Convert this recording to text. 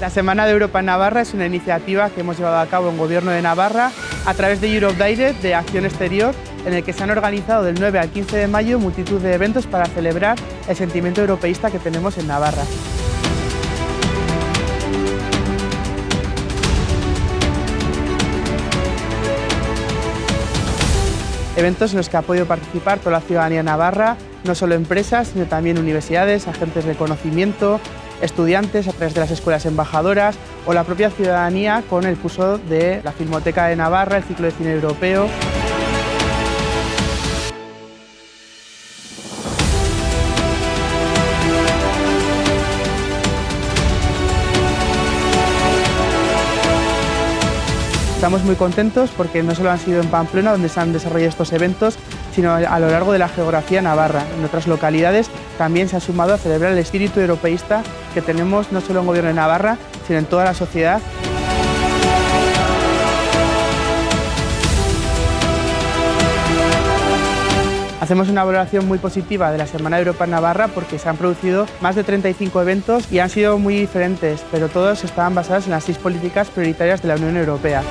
La Semana de Europa en Navarra es una iniciativa que hemos llevado a cabo en Gobierno de Navarra a través de Europe Direct de Acción Exterior, en el que se han organizado del 9 al 15 de mayo multitud de eventos para celebrar el sentimiento europeísta que tenemos en Navarra. Eventos en los que ha podido participar toda la ciudadanía navarra, no solo empresas, sino también universidades, agentes de conocimiento, estudiantes a través de las escuelas embajadoras o la propia ciudadanía con el curso de la Filmoteca de Navarra, el ciclo de cine europeo. Estamos muy contentos porque no solo han sido en Pamplona donde se han desarrollado estos eventos, sino a lo largo de la geografía navarra. En otras localidades también se ha sumado a celebrar el espíritu europeísta que tenemos no solo en Gobierno de Navarra, sino en toda la sociedad. Hacemos una valoración muy positiva de la Semana de Europa en Navarra porque se han producido más de 35 eventos y han sido muy diferentes, pero todos estaban basados en las seis políticas prioritarias de la Unión Europea.